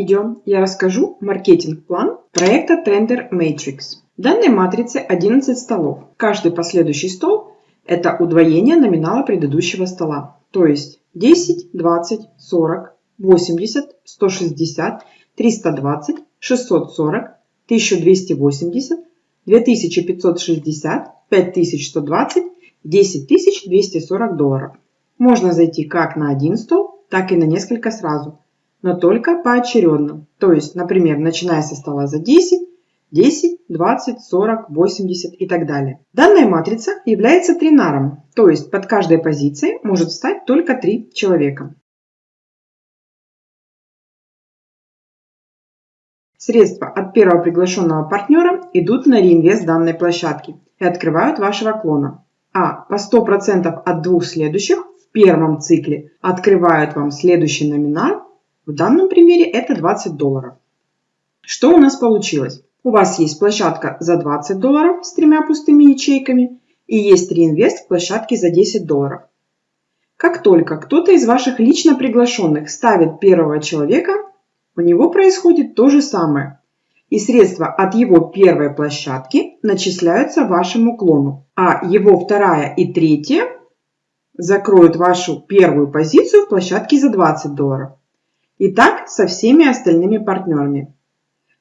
видео я расскажу маркетинг-план проекта Tender Matrix. В данной матрице 11 столов. Каждый последующий стол – это удвоение номинала предыдущего стола. То есть 10, 20, 40, 80, 160, 320, 640, 1280, 2560, 5120, 10240 долларов. Можно зайти как на один стол, так и на несколько сразу – но только поочередно. То есть, например, начиная со стола за 10, 10, 20, 40, 80 и так далее. Данная матрица является тринаром, то есть под каждой позицией может встать только три человека. Средства от первого приглашенного партнера идут на реинвест данной площадки и открывают вашего клона. А по 100% от двух следующих в первом цикле открывают вам следующий номинал в данном примере это 20 долларов. Что у нас получилось? У вас есть площадка за 20 долларов с тремя пустыми ячейками и есть реинвест в площадке за 10 долларов. Как только кто-то из ваших лично приглашенных ставит первого человека, у него происходит то же самое. И средства от его первой площадки начисляются вашему клону, а его вторая и третья закроют вашу первую позицию в площадке за 20 долларов. И так со всеми остальными партнерами.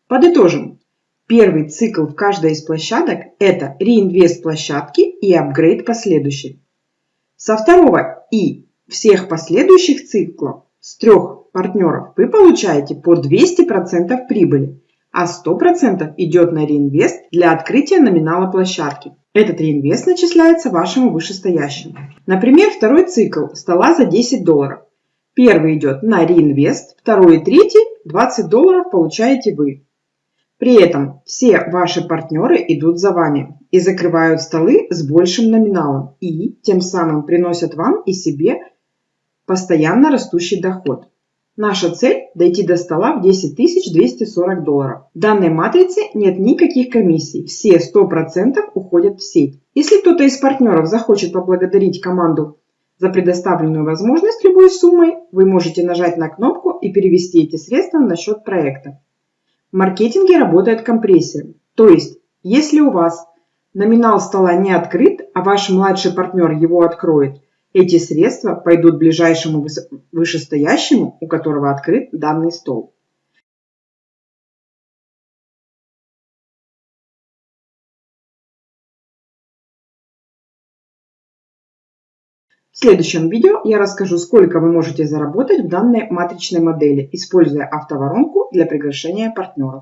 Подытожим. Первый цикл в каждой из площадок – это реинвест площадки и апгрейд последующей. Со второго и всех последующих циклов с трех партнеров вы получаете по 200% прибыли, а 100% идет на реинвест для открытия номинала площадки. Этот реинвест начисляется вашему вышестоящему. Например, второй цикл стола за 10 долларов. Первый идет на реинвест, второй и третий 20 долларов получаете вы. При этом все ваши партнеры идут за вами и закрывают столы с большим номиналом и тем самым приносят вам и себе постоянно растущий доход. Наша цель – дойти до стола в 10 240 долларов. В данной матрице нет никаких комиссий, все 100% уходят в сеть. Если кто-то из партнеров захочет поблагодарить команду за предоставленную возможность любой суммой вы можете нажать на кнопку и перевести эти средства на счет проекта. В маркетинге работает компрессия. То есть, если у вас номинал стола не открыт, а ваш младший партнер его откроет, эти средства пойдут ближайшему вышестоящему, у которого открыт данный стол. В следующем видео я расскажу, сколько вы можете заработать в данной матричной модели, используя автоворонку для приглашения партнеров.